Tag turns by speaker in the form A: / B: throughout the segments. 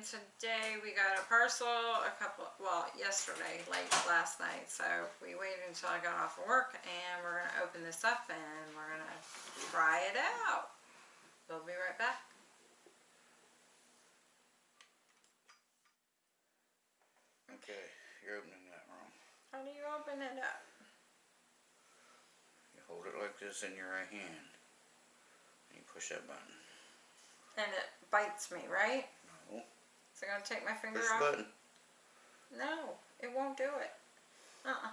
A: and today we got a parcel a couple, well, yesterday, late last night, so we waited until I got off of work and we're gonna open this up and we're gonna try it out. We'll be right back.
B: Okay, you're opening that wrong.
A: How do you open it up?
B: You hold it like this in your right hand. And you push that button.
A: And it bites me, right? Is it gonna take my finger
B: the
A: off?
B: button.
A: No, it won't do it. Uh-uh.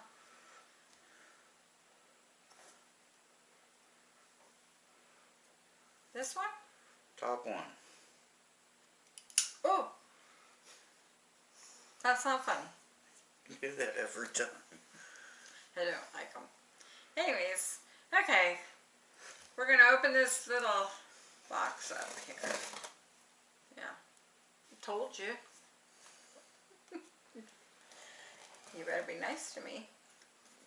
A: This one?
B: Top one.
A: Oh! That's not funny.
B: You do that every time.
A: I don't like them. Anyways, okay. We're gonna open this little box up here. Yeah. Told you. you better be nice to me.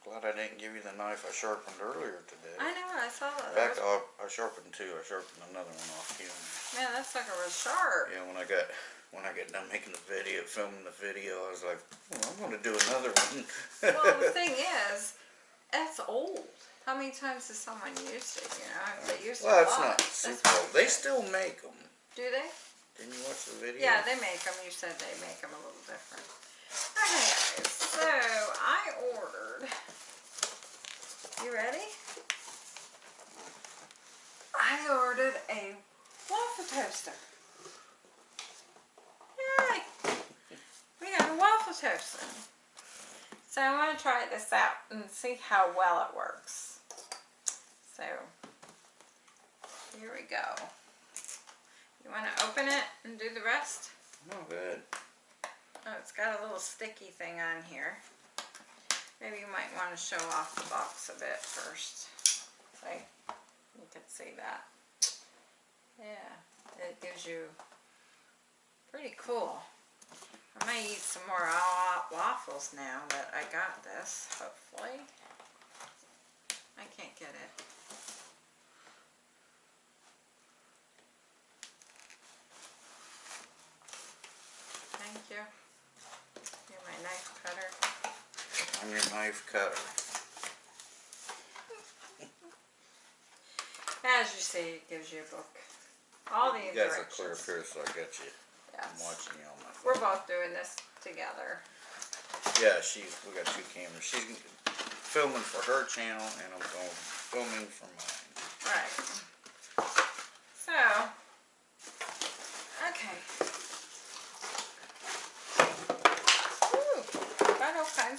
B: Glad I didn't give you the knife I sharpened earlier today.
A: I know, I saw that.
B: In
A: that
B: fact, I, I sharpened two. I sharpened another one off too.
A: man, that sucker was sharp.
B: Yeah, when I got when I got done making the video, filming the video, I was like, well, I'm going to do another one.
A: well, the thing is, that's old. How many times has someone used it, you know? They used
B: well,
A: it a
B: it's
A: lot.
B: not
A: That's
B: super old. They still make them.
A: Do they?
B: Didn't you watch the video?
A: Yeah, they make them. You said they make them a little different. Okay, so I ordered. You ready? I ordered a waffle toaster. Yay! We got a waffle toaster. So I want to try this out and see how well it works. So here we go. You want to open it and do the rest?
B: Oh, good.
A: Oh, it's got a little sticky thing on here. Maybe you might want to show off the box a bit first. See? You can see that. Yeah, it gives you pretty cool. I might eat some more waffles now that I got this, hopefully. I can't get it. Thank you. You're my knife cutter.
B: I'm your knife cutter.
A: As you see, it gives you a book. All the
B: You guys are clear
A: directions.
B: here, so I got you. I'm watching you on my phone.
A: We're both doing this together.
B: Yeah, she's. We got two cameras. She's filming for her channel, and I'm going filming for mine.
A: Right. So, okay. Ooh,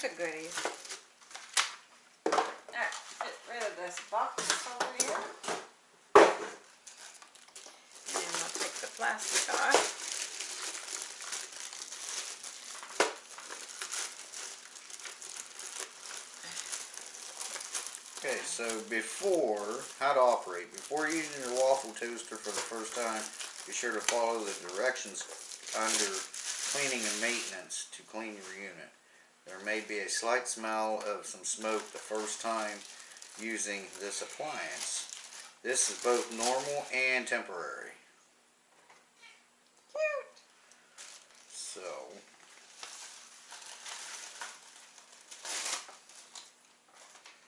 A: kinds of goodies. Alright, get rid of this box over here. And I'll take the plastic off.
B: Okay, so before, how to operate. Before using your waffle toaster for the first time, be sure to follow the directions under cleaning and maintenance to clean your unit. There may be a slight smell of some smoke the first time using this appliance. This is both normal and temporary.
A: Cute.
B: So,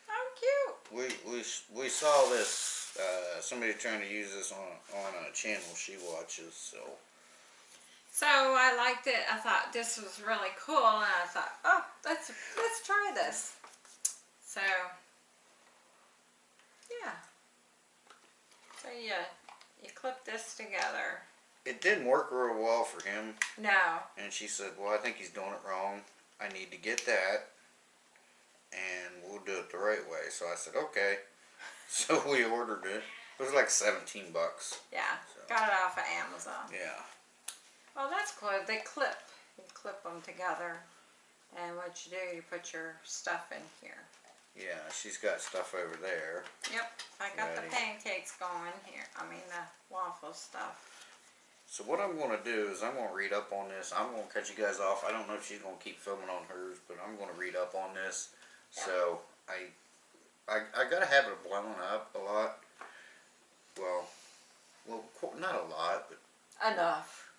A: How cute.
B: we, we, we saw this, uh, somebody trying to use this on, on a channel she watches, so.
A: So I liked it. I thought this was really cool, and I thought, oh, let's let's try this. So yeah. So yeah, you clip this together.
B: It didn't work real well for him.
A: No.
B: And she said, well, I think he's doing it wrong. I need to get that. And we'll do it the right way. So I said, okay. So we ordered it. It was like 17 bucks.
A: Yeah.
B: So.
A: Got it off of Amazon.
B: Yeah.
A: Well, that's cool. They clip. You clip them together, and what you do, you put your stuff in here.
B: Yeah, she's got stuff over there.
A: Yep. I got
B: Ready.
A: the pancakes going here. I mean the waffle stuff.
B: So what I'm going to do is I'm going to read up on this. I'm going to cut you guys off. I don't know if she's going to keep filming on hers, but I'm going to read up on this.
A: Yeah.
B: So I, I, I got a habit of blowing up a lot. Well, well, not a lot, but
A: Enough.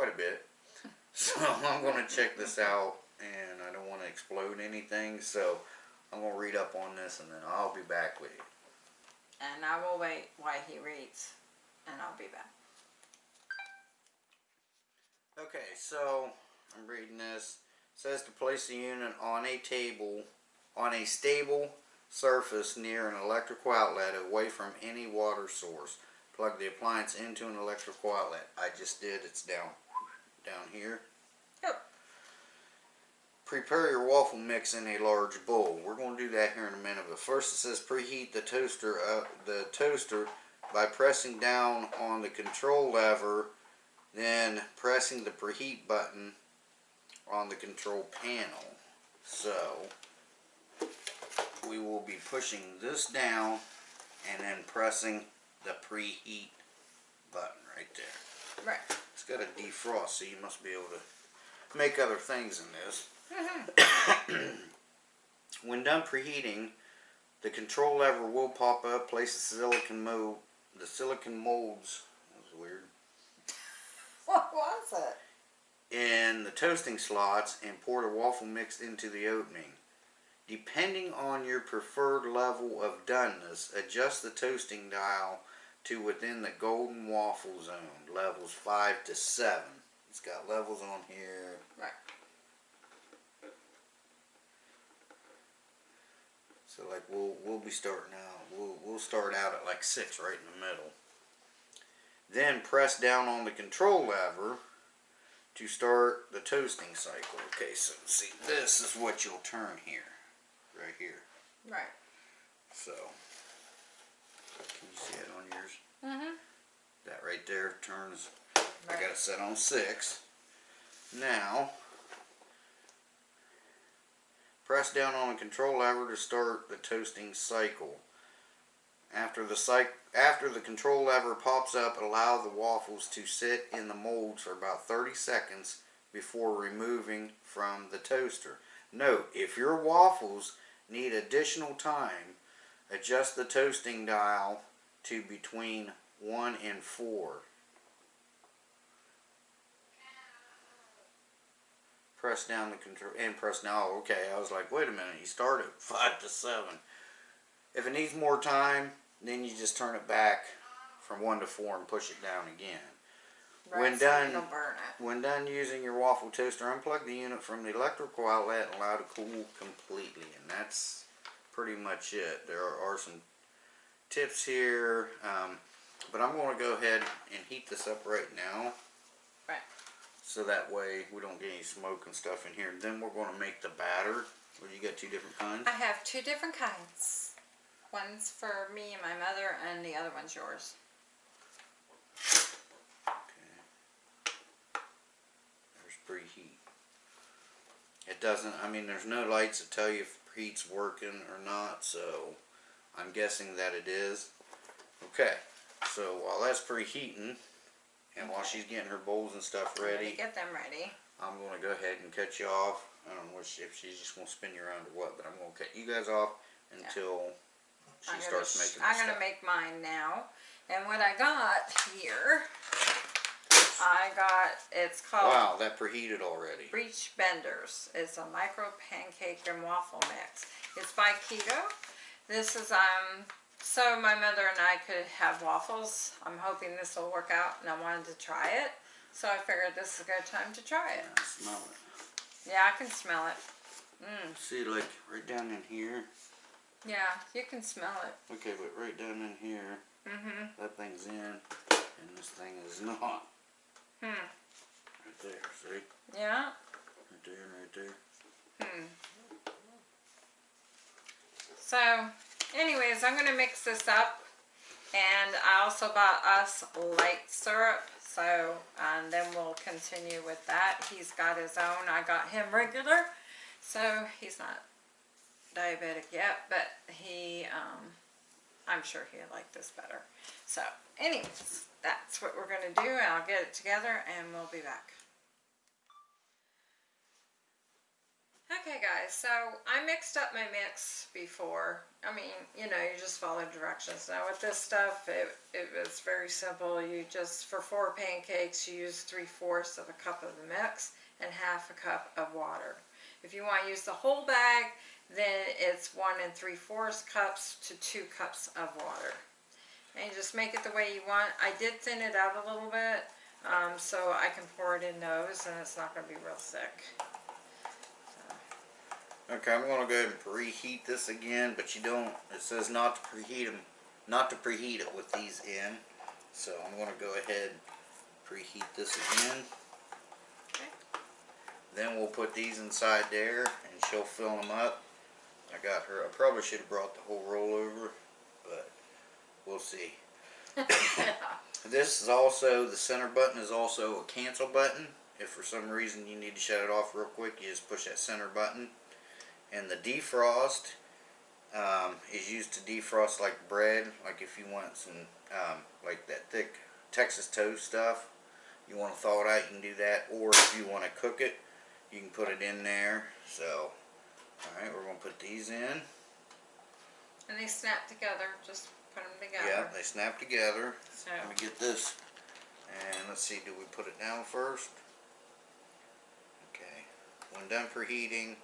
B: Quite a bit. So I'm gonna check this out and I don't wanna explode anything, so I'm gonna read up on this and then I'll be back with you.
A: And I will wait while he reads, and I'll be back.
B: Okay, so I'm reading this. It says to place the unit on a table, on a stable surface near an electrical outlet away from any water source. Plug the appliance into an electrical outlet. I just did. It's down, down here.
A: Yep.
B: Prepare your waffle mix in a large bowl. We're going to do that here in a minute. But first, it says preheat the toaster, uh, the toaster by pressing down on the control lever then pressing the preheat button on the control panel. So we will be pushing this down and then pressing the preheat button right there.
A: Right.
B: It's got a defrost, so you must be able to make other things in this. Mm-hmm. when done preheating, the control lever will pop up. Place the silicon mold, the silicon molds. That was weird
A: What was it?
B: in the toasting slots and pour the waffle mix into the opening. Depending on your preferred level of doneness, adjust the toasting dial to within the golden waffle zone, levels 5 to 7. It's got levels on here.
A: Right.
B: So like we'll we'll be starting out. We'll we'll start out at like 6 right in the middle. Then press down on the control lever to start the toasting cycle. Okay, so see, this is what you'll turn here, right here.
A: Right.
B: So, can you see it on yours?
A: Mm-hmm.
B: That right there turns. I got it set on six. Now, press down on the control lever to start the toasting cycle. After the cyc after the control lever pops up, allow the waffles to sit in the molds for about 30 seconds before removing from the toaster. Note, if your waffles need additional time, adjust the toasting dial to between 1 and 4. Press down the control and press now. Okay, I was like, wait a minute, you started 5 to 7. If it needs more time, then you just turn it back from 1 to 4 and push it down again.
A: Right,
B: When
A: so
B: done-
A: It'll burn it.
B: When done using your waffle toaster, unplug the unit from the electrical outlet and allow it to cool completely. And that's pretty much it. There are some tips here, um, but I'm going to go ahead and heat this up right now.
A: Right.
B: So that way we don't get any smoke and stuff in here. Then we're going to make the batter. Well, you got two different kinds.
A: I have two different kinds. One's for me and my mother, and the other one's yours.
B: Okay. There's preheat. It doesn't, I mean, there's no lights that tell you if preheat's working or not, so I'm guessing that it is. Okay, so while that's preheating, and while she's getting her bowls and stuff
A: gonna
B: ready,
A: Get them ready.
B: I'm gonna go ahead and cut you off. I don't know if she- if she's just gonna spin you around or what, but I'm gonna cut you guys off until she
A: I'm gonna,
B: starts
A: sh-
B: making
A: I'm gonna
B: stuff.
A: make mine now. And what I got here, I got, it's called
B: Wow, that preheated already.
A: Birch Benders. It's a micro pancake and waffle mix. It's by Keto. This is, um, so my mother and I could have waffles. I'm hoping this will work out and I wanted to try it. So I figured this is a good time to try it.
B: Yeah, smell it.
A: Yeah, I can smell it. Mmm,
B: See, like right down in here.
A: yeah, you can smell it.
B: Okay, but right down in here,
A: Mm-hmm.
B: that thing's in, and this thing is not.
A: Hmm.
B: Right there, see?
A: Yeah.
B: Right there and right there.
A: Hmm. So, anyways, I'm gonna mix this up, and I also bought us light syrup. So, and then we'll continue with that. He's got his own. I got him regular, so he's not diabetic yet, but he, um, I'm sure he'll like this better. So, anyways, that's what we're gonna do, I'll get it together, and we'll be back. Okay guys, so I mixed up my mix before. I mean, you know, you just follow directions. Now with this stuff, it, it was very simple. You just, for four pancakes, you use three-fourths of a cup of the mix. and half a cup of water. If you want to use the whole bag, then it's one and three fourths cups to two cups of water. And you just make it the way you want. I did thin it out a little bit, um, so I can pour it in those and it's not going to be real thick.
B: Okay, I'm gonna go ahead and preheat this again, but you don't, it says not to preheat them, not to preheat it with these in. So I'm gonna go ahead and preheat this again.
A: Okay.
B: Then we'll put these inside there and she'll fill them up. I got her, I probably should have brought the whole roll over, but we'll see. This is also, the center button is also a cancel button. If for some reason you need to shut it off real quick, you just push that center button. And the defrost um, is used to defrost like bread, like if you want some, um, like that thick Texas toast stuff. You want to thaw it out, you can do that. Or if you want to cook it, you can put it in there. So, alright, we're going to put these in.
A: And they snap together, just put them together.
B: Yeah, they snap together.
A: So,
B: Let me get this. And let's see, do we put it down first? Okay. When done for heating,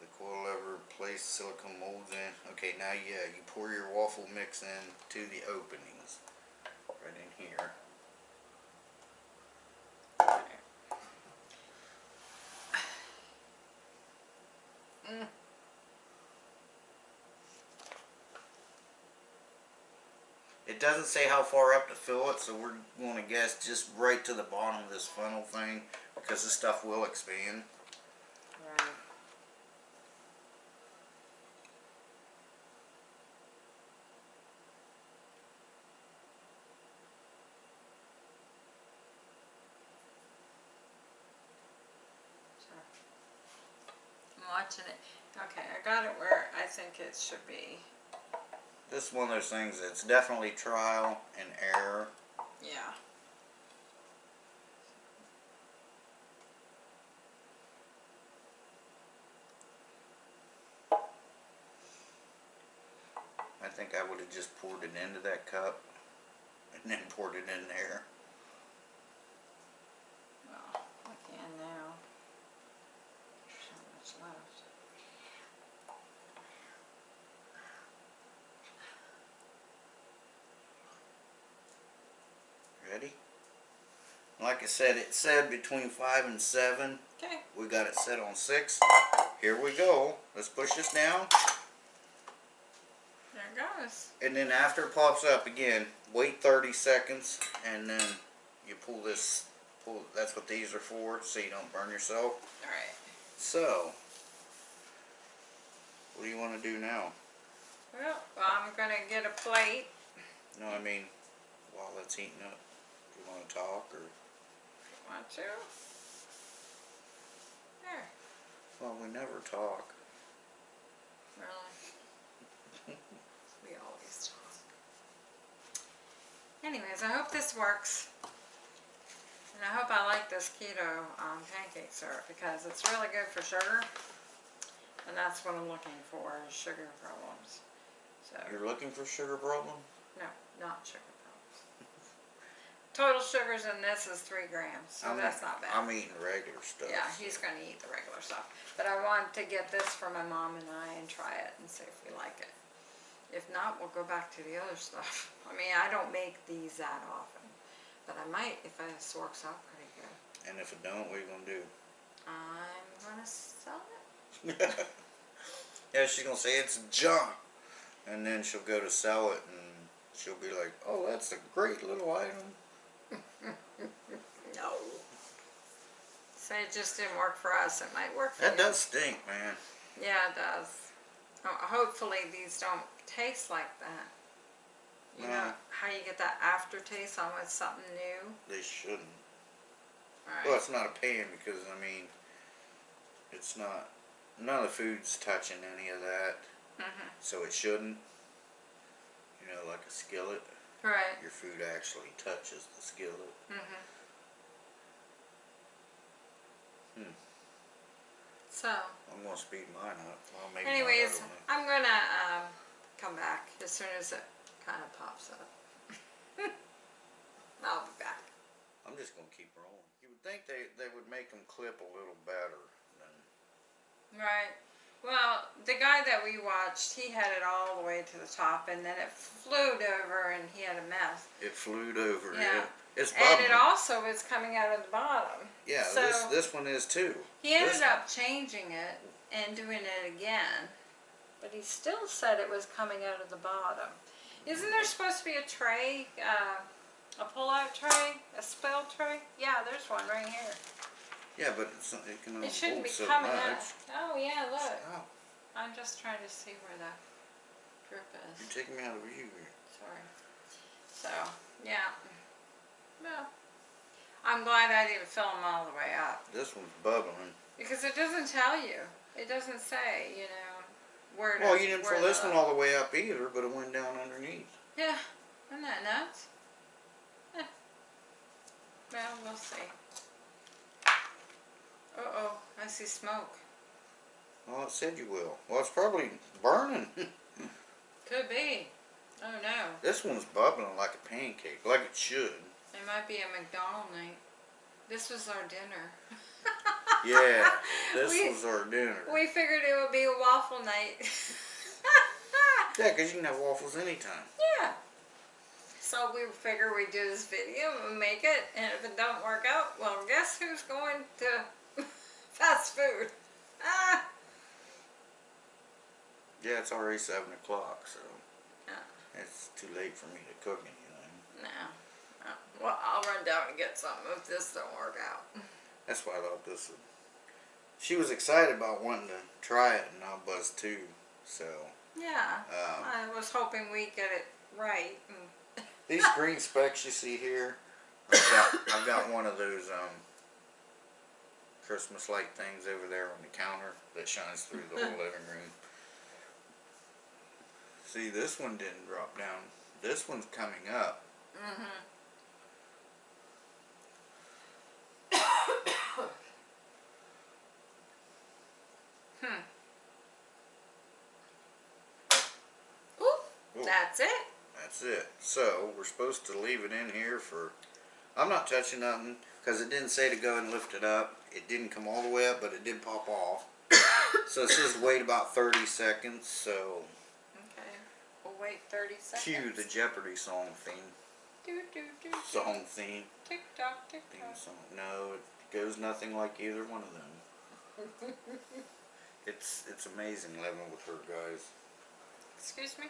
B: the coil lever place silicone molds in. Okay, now yeah, you pour your waffle mix in to the openings. Right in here.
A: Mm.
B: It doesn't say how far up to fill it, so we're going to guess just right to the bottom of this funnel thing because this stuff will expand.
A: I'm watching it. Okay, I got it where I think it should be.
B: This is one of those things that's definitely trial and error.
A: Yeah.
B: I think I would have just poured it into that cup and then poured it in there.
A: Well, I can now. There's not much left.
B: Ready? Like I said, it said between five and seven.
A: Okay.
B: We got it set on six. Here we go. Let's push this down.
A: There it goes.
B: And then after it pops up again, wait 30 seconds and then you pull this, pull, that's what these are for, so you don't burn yourself.
A: Alright.
B: So, what do you want to do now?
A: Well, well, I'm gonna get a plate.
B: No, I mean, while it's heating up, do you want to talk or?
A: Want to? There.
B: Well, we never talk.
A: Really? we always talk. Anyways, I hope this works. And I hope I like this keto um, pancake syrup because it's really good for sugar. And that's what I'm looking for, is sugar problems. So,
B: You're looking for sugar problem?
A: no, not sugar. Total sugars in this is three grams, so
B: I'm,
A: that's not bad.
B: I'm eating regular stuff.
A: Yeah, he's gonna eat the regular stuff. But I want to get this for my mom and I and try it and see if we like it. If not, we'll go back to the other stuff. I mean, I don't make these that often, but I might if this works out pretty good.
B: And if it don't, what are you gonna do?
A: I'm gonna sell it.
B: yeah, she's gonna say it's junk, and then she'll go to sell it, and she'll be like, "Oh, that's a great little item."
A: No. So it just didn't work for us. It might work for
B: That
A: you.
B: does stink, man.
A: Yeah, it does. Oh, hopefully these don't taste like that. You know how you get that aftertaste on with something new?
B: They shouldn't.
A: Right.
B: Well, it's not a pan because I mean, it's not. None of the food's touching any of that,
A: Mhm.
B: so it shouldn't. You know, like a skillet,
A: Right.
B: your food actually touches the skillet.
A: Mhm.
B: Hmm.
A: So,
B: I'm gonna speed mine up.
A: Anyways. I'm gonna um, come back as soon as it kind of pops up. I'll be back.
B: I'm just gonna keep rolling. You would think they, they would make them clip a little better than,
A: Right. Well, the guy that we watched, he had it all the way to the top, and then it flew over, and he had a mess.
B: it flew over,
A: Yeah.
B: yeah. It's
A: And
B: bubbling.
A: it also is coming out of the bottom.
B: Yeah,
A: so-
B: this, this one is too.
A: He ended
B: This-
A: up changing it and doing it again, but he still said it was coming out of the bottom. Isn't there supposed to be a tray, uh, a pull-out tray, a spill tray? Yeah, there's one right here.
B: Yeah, but it's, not- it can only
A: It shouldn't be
B: so
A: coming
B: much.
A: out. Oh yeah, look.
B: Stop.
A: I'm just trying to see where the drip is.
B: You're taking me out of view here.
A: Sorry. So, yeah. Well, I'm glad I didn't fill them all the way up.
B: This one's bubbling.
A: Because it doesn't tell you. It doesn't say, you know, where to.
B: Well, you didn't fill this one all the way up either, but it went down underneath.
A: Yeah, isn't that nuts? Eh. Well, we'll see. Uh-oh, I see smoke.
B: Well, it said you will. Well, it's probably burning.
A: Could be. Oh no,
B: this one's bubbling like a pancake, like it should.
A: It might be a McDonald night. This was our dinner.
B: Yeah, this
A: We-
B: was our dinner.
A: We figured it would be a waffle night.
B: Yeah, 'cause you can have waffles anytime.
A: yeah. So we figure we do this video and make it, and if it don't work out, well, guess who's going to fast food? Ah.
B: Yeah, it's already seven o'clock, so
A: Yeah.
B: it's too late for me to cook anything.
A: No. Well, I'll run down and get some if this don't work out.
B: That's why I thought this would. She was excited about wanting to try it, and I was too. So
A: Yeah.
B: um,
A: I was hoping we'd get it right.
B: These green specks you see here, I've got, I've got one of those um, Christmas light things over there on the counter that shines through the whole living room. See, this one didn't drop down. This one's coming up.
A: hmm hmm. Ooh,
B: Ooh.
A: that's it.
B: That's it. So we're supposed to leave it in here for. I'm not touching nothing because it didn't say to go and lift it up. It didn't come all the way up, but it did pop off. so it says wait about 30 seconds. So
A: Okay. We'll wait 30 seconds.
B: cue the Jeopardy song theme.
A: Do, do, do, do.
B: Song theme.
A: Tick tock, tick
B: Theme
A: tock.
B: song. No, it goes nothing like either one of them. It's it's amazing living with her guys.
A: Excuse me?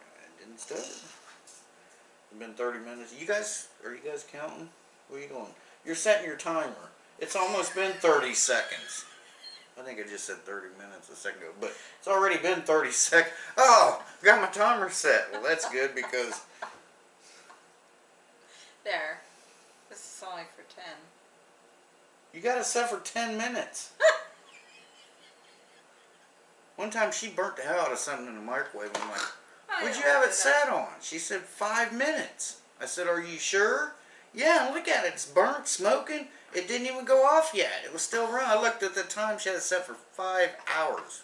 B: I didn't stutter. It's been 30 minutes. You guys, are you guys counting? What are you doing? You're setting your timer. It's almost been 30 seconds. I think I just said 30 minutes a second ago, but it's already been 30 seconds. Oh, I got my timer set. Well, that's good because
A: There. This is only for 10.
B: you got it set for 10 minutes. One time she burnt the hell out of something in the microwave. I'm like, What'd you have it set on? She said five minutes. I said, Are you sure? Yeah, look at it. It's burnt, smoking. It didn't even go off yet. It was still running. I looked at the time. She had it set for five hours.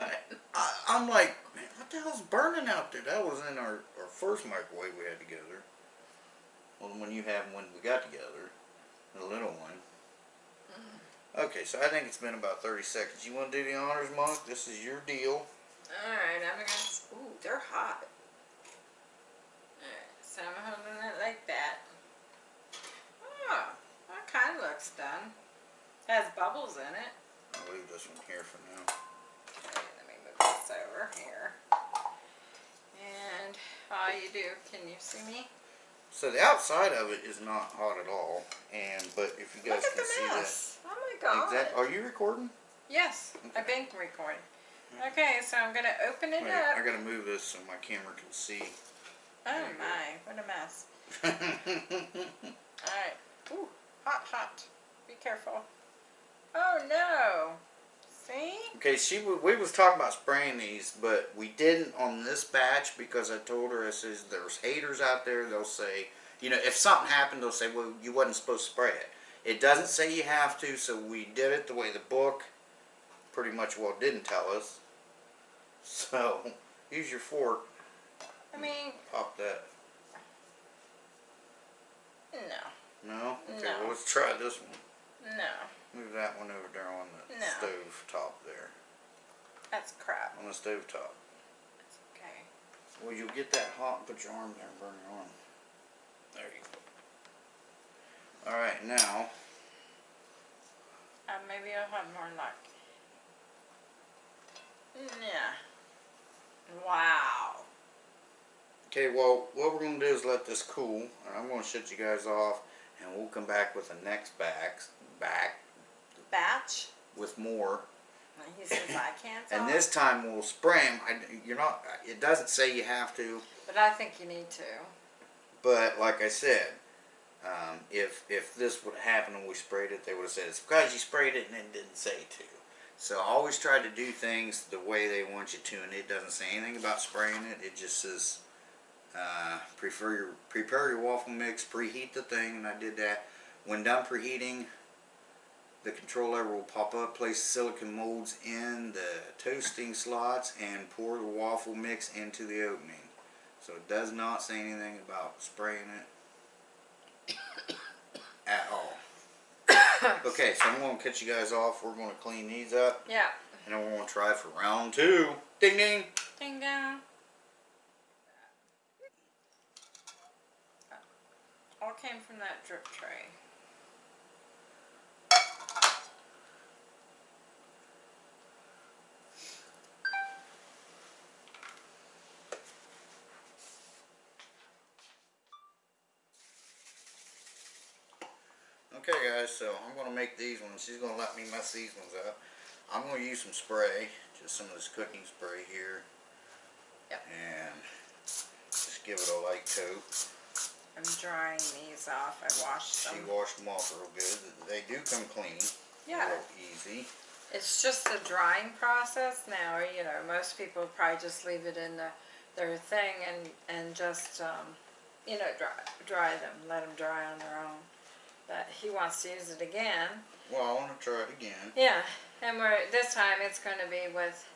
B: I, I'm like, man, what the hell's burning out there? That was in our, our first microwave we had together. Well, the one you had when we got together, the little one. Okay, so I think it's been about 30 seconds. You want to do the honors, Monk? This is your deal.
A: Alright, I'm gonna. s- Ooh, they're hot. Alright, so I'm holding it like that. Oh, that kind of looks done. Has bubbles in it.
B: I'll leave this one here for now.
A: Okay, let me move this over here. And all you do, can you see me?
B: So the outside of it is not hot at all, and but if you guys
A: Look at
B: can
A: the
B: see that,
A: mess. God.
B: exact. Are you recording?
A: Yes, I've been recording. Okay, so I'm gonna open it
B: Wait,
A: up.
B: I gotta move this so my camera can see.
A: Oh my, what a mess. Alright. Ooh, hot, hot. Be careful. Oh no. See?
B: okay, she we was talking about spraying these, but we didn't on this batch because I told her I says there's haters out there. They'll say, you know, if something happened, they'll say, well, you wasn't supposed to spray it. It doesn't say you have to, so we did it the way the book pretty much well didn't tell us. So use your fork,
A: I mean,
B: pop that.
A: No,
B: No? Okay,
A: No.
B: well, let's try this one.
A: no,
B: Move that one over there on the
A: No.
B: stove top there.
A: that's crap.
B: On the stove top.
A: It's okay.
B: Well, you'll get that hot and put your arm there and burn your arm. There you go. Alright, now,
A: Uh, maybe I'll have more luck. Yeah. Wow.
B: okay, well, what we're going to do is let this cool, and I'm going to shut you guys off, and we'll come back with the next backs, back
A: Batch?
B: with more.
A: He says I can't
B: And this time we'll spray them. I, you're not, it doesn't say you have to,
A: But I think you need to.
B: but like I said, um, if if this would happen and we sprayed it, they would have said it's because you sprayed it and it didn't say to. So I always try to do things the way they want you to, and it doesn't say anything about spraying it. It just says uh, prefer your prepare your waffle mix, preheat the thing, and I did that. When done preheating, the control lever will pop up. Place silicon molds in the toasting slots and pour the waffle mix into the opening. So it does not say anything about spraying it at all. okay, so I'm going to cut you guys off. We're going to clean these up,
A: Yeah.
B: and then we're going to try for round two. Ding ding.
A: Ding dong. All came from that drip tray.
B: Okay, guys, so I'm going to make these ones. She's going to let me mess these ones up. I'm going to use some spray, just some of this cooking spray here.
A: Yep.
B: And just give it a light coat.
A: I'm drying these off. I washed them.
B: She washed them off real good. They do come clean.
A: Yeah.
B: Real easy.
A: It's just the drying process now. You know, most people probably just leave it in the, their thing and and just um, you know dry dry them, let them dry on their own. But he wants to use it again.
B: Well, I want to try it again.
A: Yeah, and we're this time it's going to be with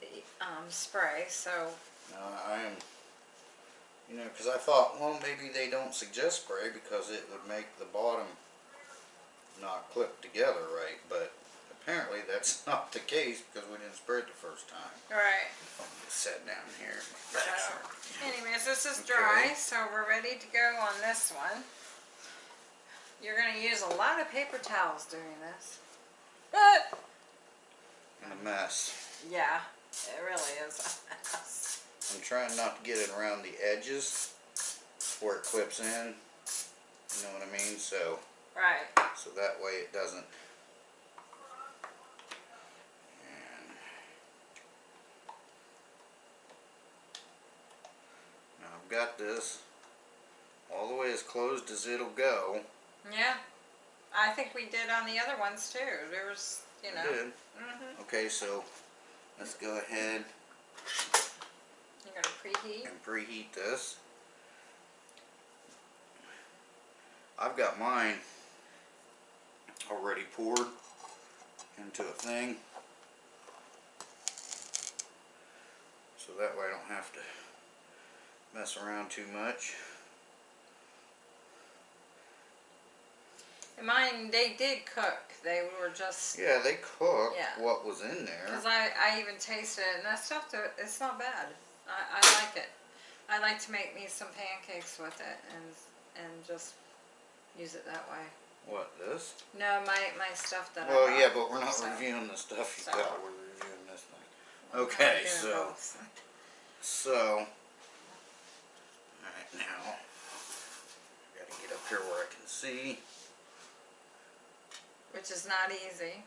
A: the um, spray. So
B: Uh, I am, you know, because I thought, well, maybe they don't suggest spray because it would make the bottom not clip together right, but apparently that's not the case because we didn't spray it the first time.
A: all right.
B: I'm just set down here.
A: So, anyways, this is dry,
B: Okay.
A: so we're ready to go on this one. You're going to use a lot of paper towels doing this.
B: A mess.
A: yeah, it really is a mess.
B: I'm trying not to get it around the edges where it clips in. You know what I mean? So,
A: Right.
B: so that way it doesn't. And now I've got this all the way as closed as it'll go.
A: Yeah. I think we did on the other ones too. There was, you know.
B: Good.
A: hmm
B: Okay, so let's go ahead
A: You're going to preheat.
B: and preheat this. I've got mine already poured into a thing. So that way I don't have to mess around too much.
A: Mine, they did cook. They were just,
B: Yeah, they cooked
A: Yeah.
B: what was in there.
A: because I, I even tasted it and that stuff, it's not bad. I, I like it. I like to make me some pancakes with it and, and just use it that way.
B: What, this?
A: No, my, my stuff that I
B: Well, yeah, but we're not
A: So-
B: reviewing the stuff you
A: so-
B: got, we're reviewing this thing. Okay, so-
A: both.
B: So, alright now, gotta get up here where I can see.
A: Which is not easy.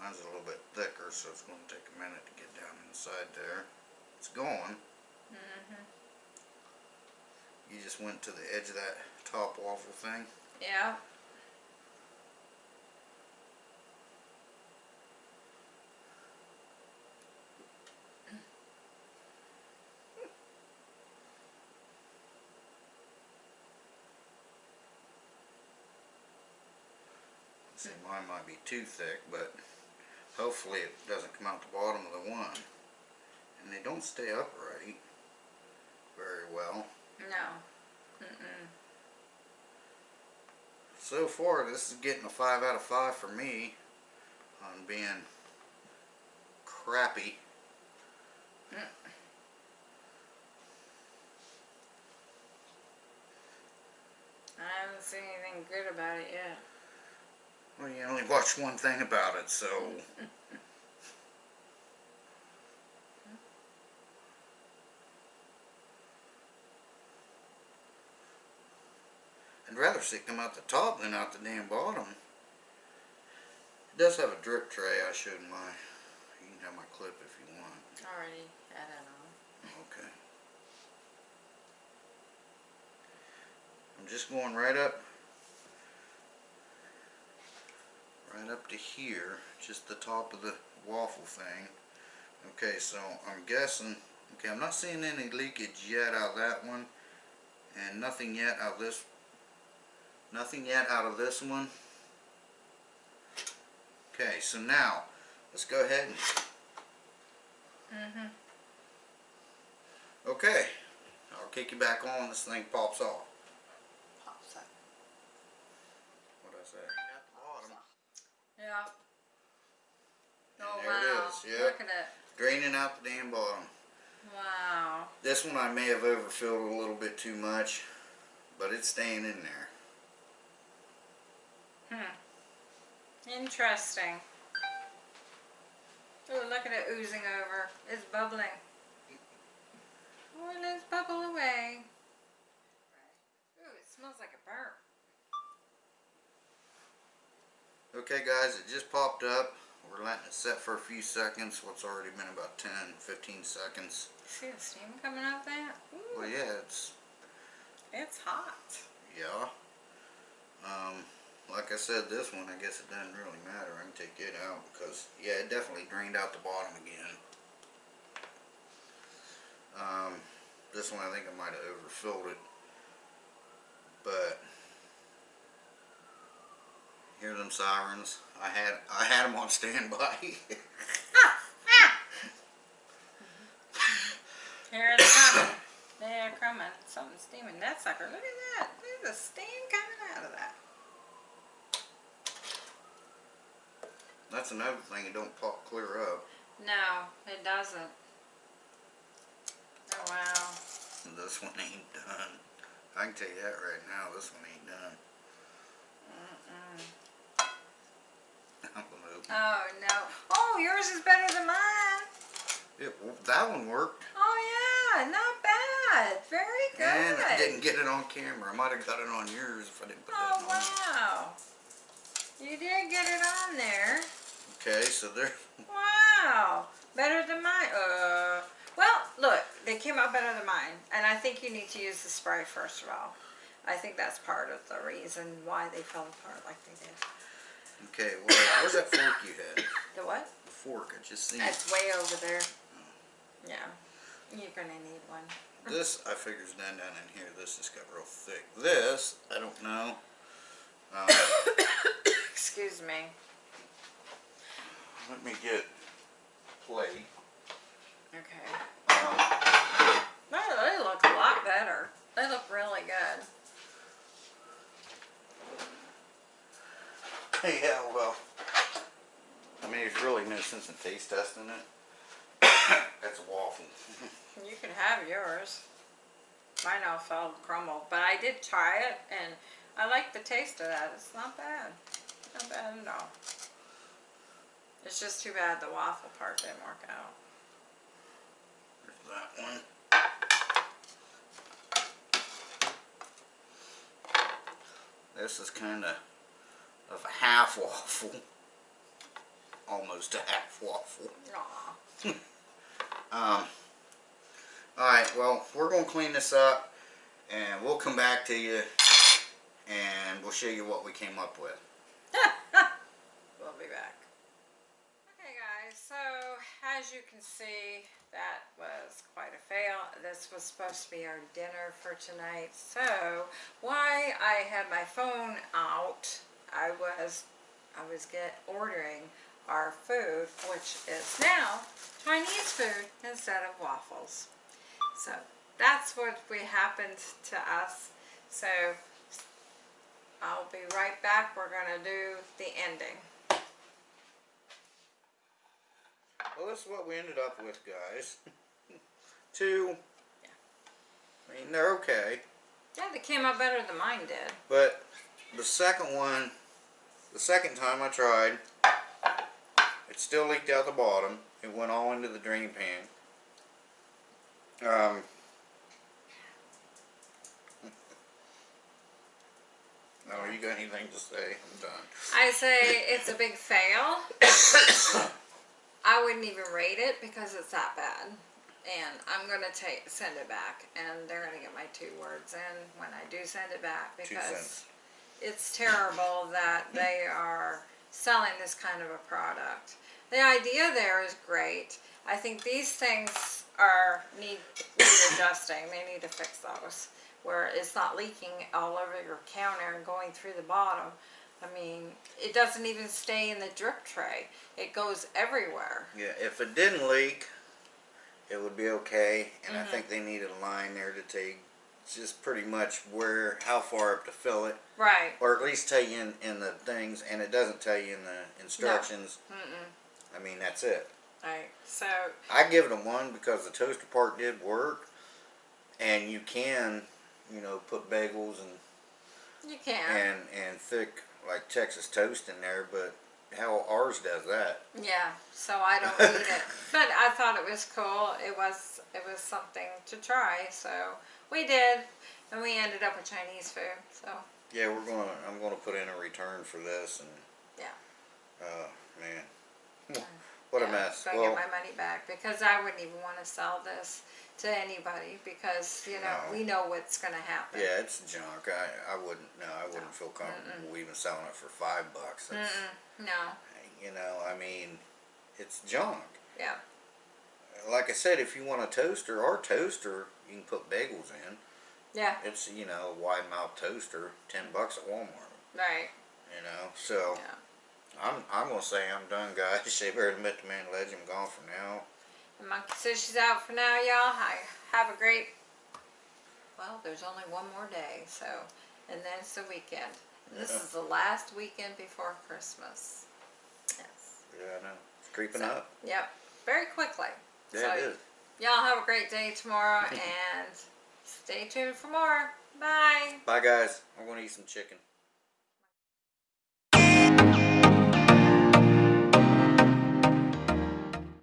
B: Mine's a little bit thicker, so it's gonna take a minute to get down inside there. It's going.
A: hmm
B: You just went to the edge of that top waffle thing.
A: Yeah.
B: See, mine might be too thick, but hopefully it doesn't come out the bottom of the one. And they don't stay upright. very well.
A: No. Mm-mm.
B: So far, this is getting a 5 out of 5 for me on being crappy. Mm.
A: I haven't seen anything good about it yet.
B: Well, you only watched one thing about it, so. I'd rather see it come out the top than out the damn bottom. It does have a drip tray I showed in my. You can have my clip if you want.
A: Already had it on.
B: Okay. I'm just going right up, right up to here, just the top of the waffle thing. Okay, so I'm guessing, okay, I'm not seeing any leakage yet out of that one, and nothing yet out of this, nothing yet out of this one. Okay, so now, let's go ahead and
A: Mm-hmm.
B: Okay, I'll kick you back on. This thing pops off.
A: Pops up.
B: What did I say? At the bottom.
A: Yeah. Oh
B: there
A: wow.
B: it is, yeah.
A: Look at it.
B: Draining out the damn bottom.
A: Wow.
B: This one I may have overfilled a little bit too much, but it's staying in there.
A: Hmm. Interesting. Oh, look at it oozing over. It's bubbling. Oh, let's bubble away. Ooh, it smells like a burp.
B: Okay guys, it just popped up. We're letting it set for a few seconds. What's already been about 10, 15 seconds.
A: See the steam coming out that? Ooh,
B: Well yeah, it's,
A: it's hot.
B: yeah. Um, like I said, this one, I guess it doesn't really matter. I can take it out because, yeah, it definitely drained out the bottom again. Um, this one I think I might have overfilled it. But, hear them sirens? I had, I had them on standby.
A: Here it's coming. They're coming. Something's steaming. That sucker. Look at that. There's a steam coming out of that.
B: That's another thing, it don't pop clear up.
A: No, it doesn't. Oh wow.
B: This one ain't done. I can tell you that right now, this one ain't done.
A: Mm-mm.
B: I'm gonna open it.
A: Oh no. Oh, yours is better than mine.
B: It, that one worked,
A: Oh yeah, not bad. Very good.
B: and I didn't get it on camera. I might have got it on yours if I didn't put
A: Oh
B: that on.
A: Oh, wow. You did get it on there.
B: Okay, so there,
A: Wow. Better than mine. Uh. Well, look, they came out better than mine, and I think you need to use the spray first of all. I think that's part of the reason why they fell apart like they did.
B: Okay, well, where's that fork you had?
A: The what?
B: The fork, I just seen.
A: That's way over there. Yeah. You're gonna need one.
B: This, I figure's done down in here. This just got real thick. This, I don't know. Um,
A: Excuse me.
B: let me get plate.
A: Okay.
B: Um,
A: No, they look a lot better. They look really good.
B: Yeah, well, I mean, there's really no sense in taste testing it. That's a waffle.
A: You can have yours. Mine all fell crumbled, but I did try it and I like the taste of that. It's not bad. Not bad at all. It's just too bad the waffle part didn't work out.
B: There's that one. This is kind of of a half waffle. Almost a half waffle. Um, Alright, well, we're going to clean this up and we'll come back to you and we'll show you what we came up with.
A: we'll be back. Okay guys, so as you can see, that was quite a fail. This was supposed to be our dinner for tonight. So, why I had my phone out, I was, I was get ordering our food, which is now Chinese food instead of waffles. So, that's what we happened to us. So I'll be right back. We're gonna do the ending.
B: Well, this is what we ended up with, guys. Two. Yeah. I mean, they're okay,
A: Yeah, they came out better than mine did.
B: but the second one, the second time I tried, it still leaked out the bottom. It went all into the drain pan. Um. No, you got anything to say? I'm done.
A: I say it's a big fail. I wouldn't even rate it because it's that bad. And I'm gonna take send it back, and they're gonna get my two words in when I do send it back because. It's terrible that they are selling this kind of a product. The idea there is great. I think these things are need, need adjusting. They need to fix those where it's not leaking all over your counter and going through the bottom. I mean, it doesn't even stay in the drip tray. It goes everywhere.
B: Yeah, if it didn't leak, it would be okay. And
A: Mm-hmm.
B: I think they need a line there to take just pretty much where, how far up to fill it,
A: Right.
B: or at least tell you in, in the things. And it doesn't tell you in the instructions.
A: Mm-mm.
B: I mean, that's it.
A: Right. So,
B: I give it a one because the toaster part did work, and you can, you know, put bagels and
A: you can.
B: and and thick like Texas toast in there, but how ours does that?
A: Yeah, so I don't eat it. But I thought it was cool. It was it was something to try, so we did. And we ended up with Chinese food. So
B: Yeah, we're gonna. I'm gonna put in a return for this, and
A: Yeah.
B: uh, man, what a
A: yeah,
B: mess.
A: So I
B: Well,
A: get my money back because I wouldn't even want to sell this to anybody because you know
B: No.
A: we know what's gonna happen.
B: yeah, it's junk. I I wouldn't. No, I wouldn't feel comfortable even selling it for five bucks.
A: Mm-mm. No.
B: You know, I mean, it's junk.
A: Yeah.
B: Like I said, if you want a toaster, or toaster, you can put bagels in.
A: Yeah.
B: It's you know a wide mouth toaster, ten bucks at Walmart.
A: Right.
B: You know, so.
A: Yeah.
B: I'm I'm gonna say I'm done, guys. They better admit the man legend. I'm gone for now.
A: And Monkey says she's out for now, y'all. I have a great. Well, there's only one more day, so and then it's the weekend. This is the last weekend before Christmas. Yes.
B: Yeah, I know. It's creeping
A: So,
B: up.
A: Yep. Very quickly.
B: Yeah,
A: so
B: it is.
A: y'all have a great day tomorrow and stay tuned for more. Bye.
B: Bye, guys. I'm gonna eat some chicken.